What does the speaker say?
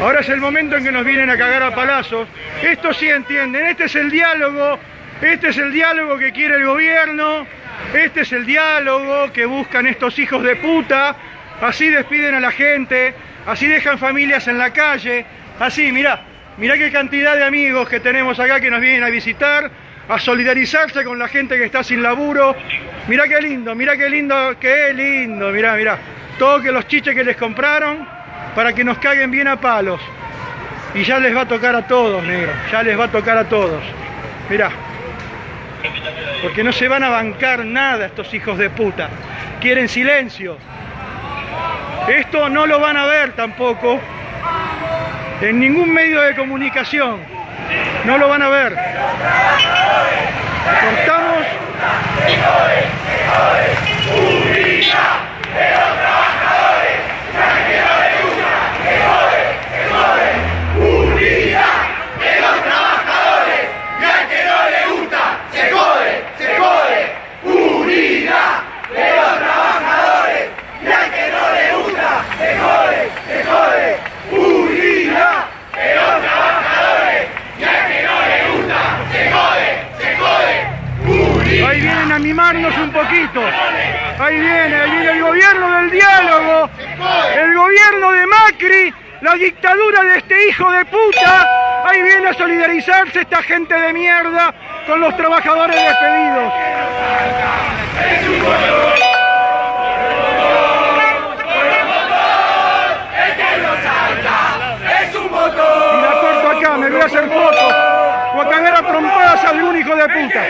Ahora es el momento en que nos vienen a cagar a palazos. Esto sí entienden, este es el diálogo, este es el diálogo que quiere el gobierno, este es el diálogo que buscan estos hijos de puta. Así despiden a la gente, así dejan familias en la calle, así, mirá, mirá qué cantidad de amigos que tenemos acá que nos vienen a visitar, a solidarizarse con la gente que está sin laburo. Mirá qué lindo, mirá qué lindo, qué lindo, mirá, mirá. Todo que los chiches que les compraron para que nos caguen bien a palos. Y ya les va a tocar a todos, negro, ya les va a tocar a todos. Mirá. Porque no se van a bancar nada estos hijos de puta. Quieren silencio. Esto no lo van a ver tampoco en ningún medio de comunicación. No lo van a ver. Cortamos. Ahí vienen a mimarnos un poquito. Ahí viene, ahí viene el gobierno del diálogo. El gobierno de Macri, la dictadura de este hijo de puta. Ahí viene a solidarizarse esta gente de mierda con los trabajadores despedidos. Y la corto acá, me voy a hacer fotos. O a cagar a trompadas a algún hijo de puta.